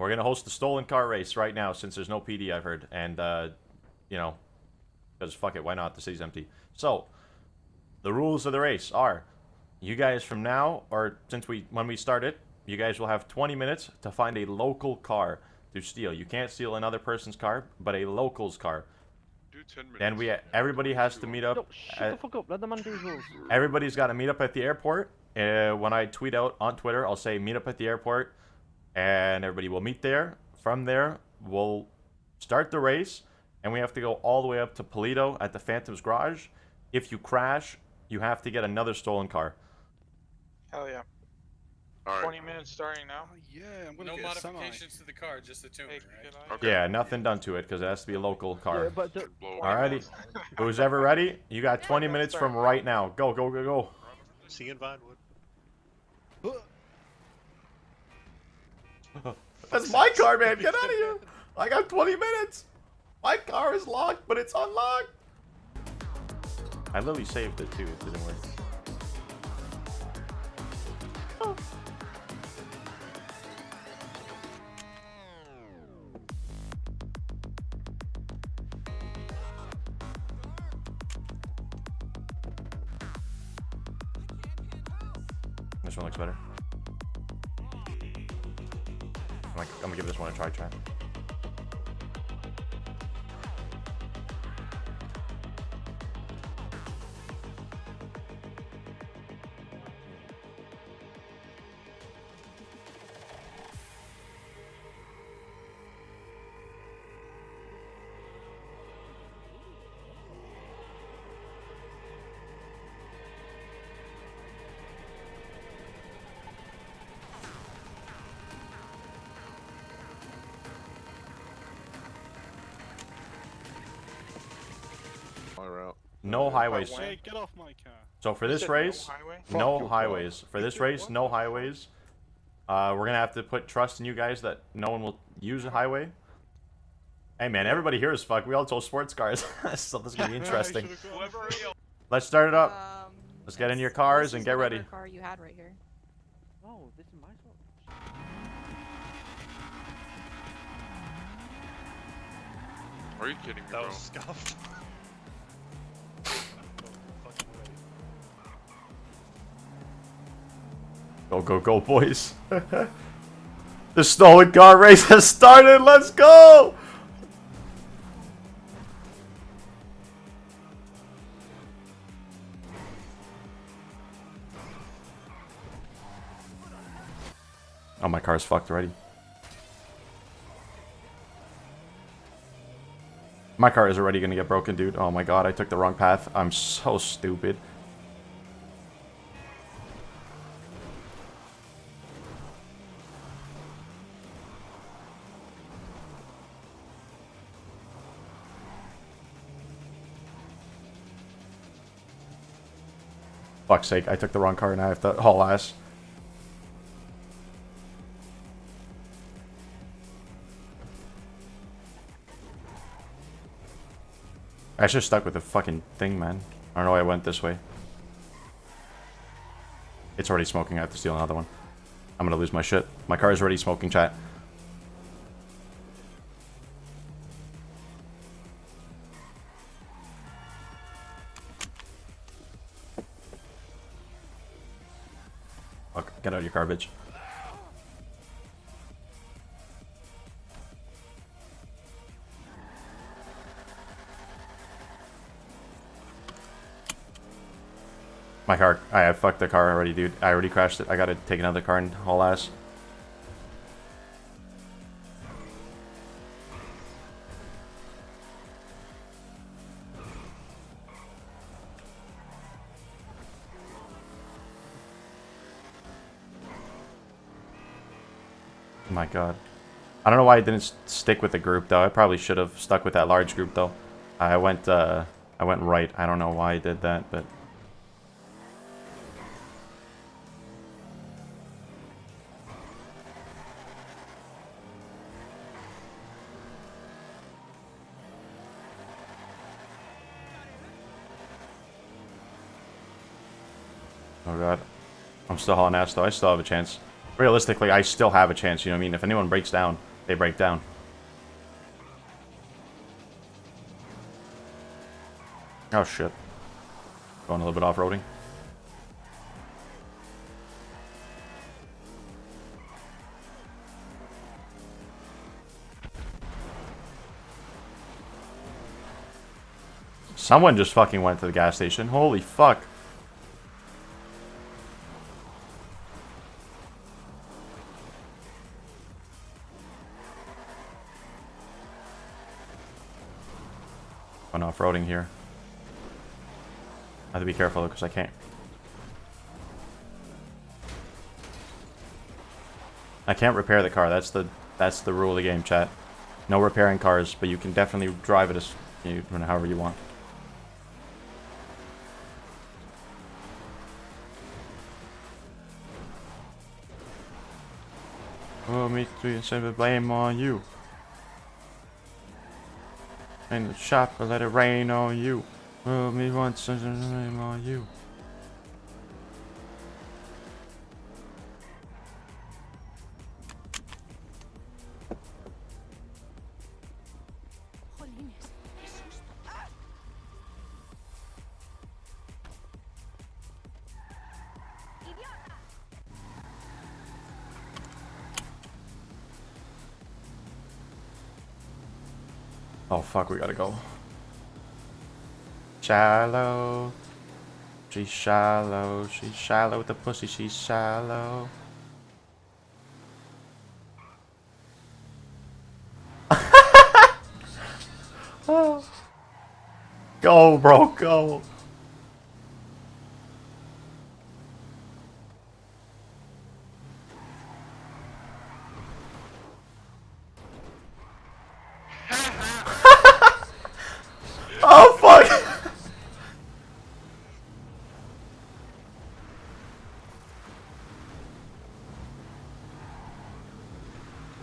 We're gonna host the stolen car race right now since there's no PD. I've heard, and uh, you know, because fuck it, why not? The city's empty. So, the rules of the race are: you guys from now, or since we when we start it, you guys will have 20 minutes to find a local car to steal. You can't steal another person's car, but a local's car. Do 10 minutes. Then we everybody has to meet up. No, shut at- the fuck up. Let the man do his rules. Everybody's got to meet up at the airport. Uh, when I tweet out on Twitter, I'll say meet up at the airport, and everybody will meet there. From there, we'll start the race, and we have to go all the way up to Paleto at the Phantom's garage. If you crash, you have to get another stolen car. Hell yeah. Alright. 20 minutes starting now. Oh, yeah, I'm gonna No get a semi. modifications to the car, just the tuning, Hey, right? Okay. Yeah, nothing done to it because it has to be a local Yeah, car. but the, Alrighty, who's ever ready? You got 20 minutes from right now. Go, go, go, go. See you in Vinewood. That's my car, man. Get out of here. I got 20 minutes. My car is locked, but it's unlocked. I literally saved it too. It didn't work. This one looks better. I'm, gonna give this one a try, try. My route. No highways. Wayne. Hey, get off my car. So for this race, No highway? no highways. For this race, what? no highways. Uh, we're gonna have to put trust in you guys that no one will use a highway. Hey man, everybody here is fuck. We all tow sports cars, so this is gonna be interesting. Let's start it up. Um, Let's get in your cars this and get ready. Car you had right here. no, this is my fault. Are you kidding me, That bro? was scuffed. Go go go, boys! the stolen car race has started. Let's go! Oh, my car's fucked already. My car is already gonna get broken, dude. Oh my god, I took the wrong path. I'm so stupid. Fuck's sake, I took the wrong car and I have to haul ass. I should have stuck with the fucking thing, man. I don't know why I went this way. It's already smoking. I have to steal another one. I'm gonna lose my shit. My car is already smoking, chat. Fuck, get out of your bitch. My car, I fucked the car already, dude. I already crashed it. I gotta take another car and haul ass. My god. I don't know why I didn't stick with the group though. I probably should have stuck with that large group though. I went uh I went right. I don't know why I did that, but Oh god. I'm still hauling ass though. I still have a chance. Realistically, I still have a chance, you know what I mean? If anyone breaks down, they break down. Oh shit. Going a little bit off-roading. Someone just fucking went to the gas station. Holy fuck. Off-roading here. I have to be careful because I can't. I can't repair the car. That's the that's the rule of the game, chat. No repairing cars, but you can definitely drive it as you however you want. Oh, me three and seven blame on you. In the shop, I let it rain on you. Oh, me once and blame on you. Oh fuck, we gotta go. Shallow. She's shallow. She's shallow with the pussy. She's shallow. Oh. Go, bro, go. Oh fuck!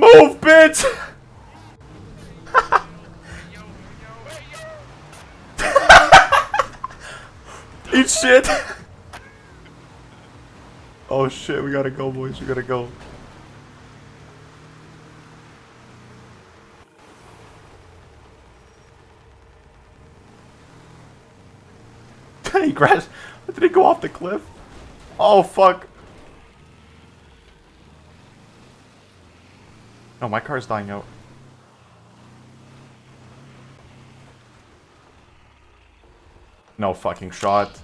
Move, bitch! Eat shit! Oh shit, we gotta go, boys. We gotta go. he crashed. Did he go off the cliff? Oh fuck. No, my car's dying out. No fucking shot.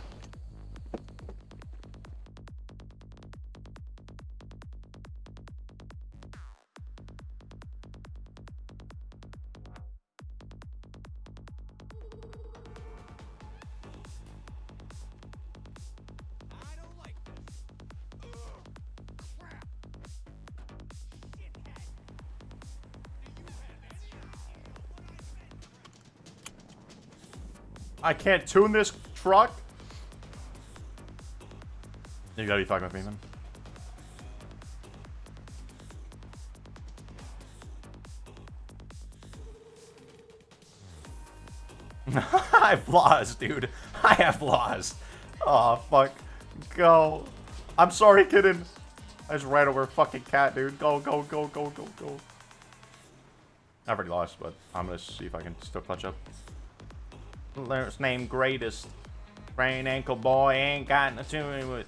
I can't tune this truck. You gotta be fucking with me, man. I've lost, dude. I have lost. Oh, fuck. Go. I'm sorry, kitten. I just ran over a fucking cat, dude. Go, go, go, go, go, go. I've already lost, but I'm gonna see if I can still clutch up. Last name greatest. Brain ankle boy ain't got nothing with.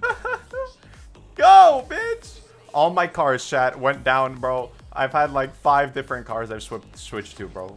Go, bitch! All my cars, chat, went down, bro. I've had like five different cars I've sw switched to, bro.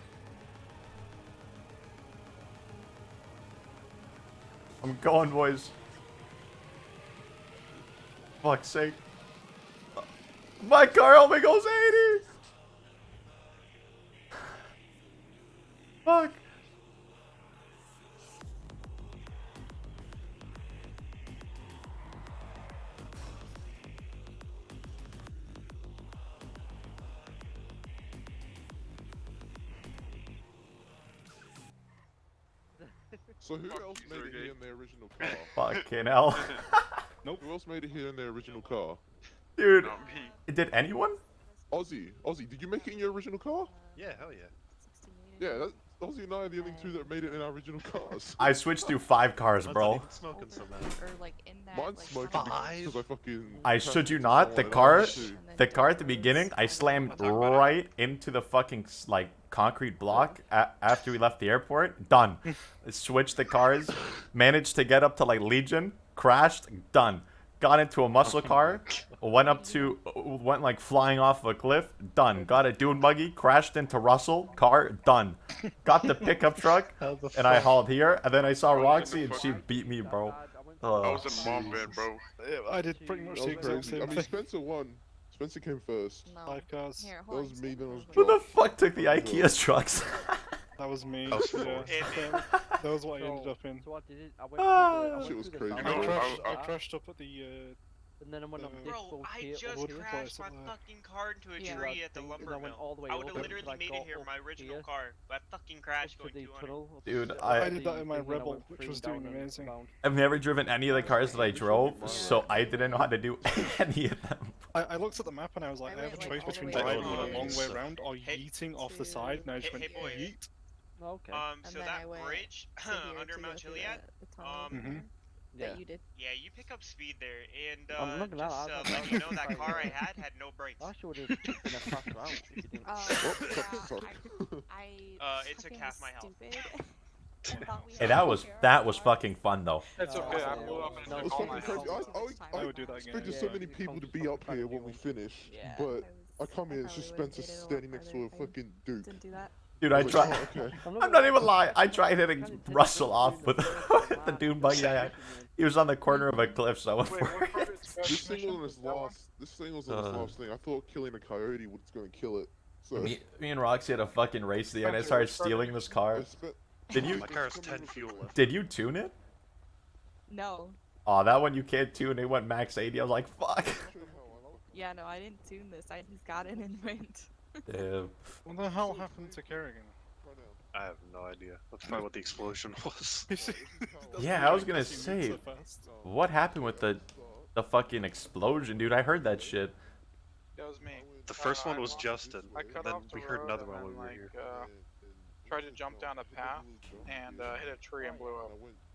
I'm going, boys. Fuck's sake. My car only goes 80! So who Fuck else you, made it here in their original car? Fucking hell. Who else made it here in their original car? Dude, Not me. did anyone? Ozzy, Ozzy, did you make it in your original car? Yeah, hell yeah. Yeah, that, Ozzy and I are the only two that made it in our original cars. I switched through five cars, bro. smoking so bad. Or like in that. Mine's like, smoking Five? I fucking. I should you not, the car, the car at the beginning, I slammed I'll talk about it. right into the fucking like concrete block a- after we left the airport. Done. Switched the cars, managed to get up to like Legion, crashed, done. Got into a muscle car, went up to, went like flying off a cliff, done. Got a dune buggy, crashed into Russell, car, done. Got the pickup truck, the and I hauled here, and then I saw I Roxy and she beat me, bro. I I Oh. was in mom bed, bro. Yeah, I did pretty much That the was exact crazy. I mean. Spencer won. Spencer came first. No. Five cars. Here, That was me, stand then it was Who the fuck took the IKEA trucks? That was me. Oh, yeah. that was what I ended up in. So I did it. I went Ah. through the. I went Shit was through crazy. The You I I- crashed, I, I- crashed up at the. Uh, and then I went up this Bro, I just crashed my place up there. fucking car into a Yeah. tree at the thing, lumber I mill. all the way I would have literally till made it here, up my original here, car. But I fucking crashed up to going the 200. tunnel. Dude, I- I did that in my thing, and I Rebel, which was doing amazing. I've never driven any of the cars that I drove, so I didn't know how to do any of them. I, I looked at the map and I was like, I I, have a went, like, choice between driving a long way around or Hey- yeeting off the side, and I just Hey- went hey, boys. yeet. Okay. Um, so then that I went bridge to here under to Mount go through Chiliad, the- the tunnel um, over Mhm. there yeah. That you did. yeah, you pick up speed there, and I'm uh, not lie, just I- uh, I- let you know that car I had had no brakes. I should have been a fast round if you didn't. Uh, Oh, yeah, fuck, fuck. I, I Uh, it took fucking half my health. stupid. Thought we Hey, that was that was fucking fun though. It's Uh, okay, I so- blew up and no, took all my health. I, I, I I would do that again. expected Yeah, so many people to be up here when we fucking finish, Yeah, but I was- come here, it's probably just Spencer made it a lot standing next to a harder if I fucking Duke. Didn't do that. Dude, I tried. oh, okay. I'm not even lying. I tried hitting Russell off with with the dune buggy I had. He was on the corner of a cliff, so I went Wait, for what part it. is This thing was on his last, this thing was on his Uh. last thing. I thought killing a coyote was gonna kill it. So Me, me and Roxy had a fucking race the end. I started stealing this car. Did you My car has 10 fuel did you tune it? No. Oh, that one you can't tune. It went max 80. I was like, fuck. Yeah, no, I didn't tune this. I just got in and went. Damn. What the hell happened to Kerrigan? I have no idea. That's probably what the explosion was. Yeah, I was gonna say, what happened with the the fucking explosion, dude? I heard that shit. That was me. The first Uh, one was Justin, I cut then off the we heard another one when we were like, here. uh, tried to jump down a path and, uh, hit a tree and blew up.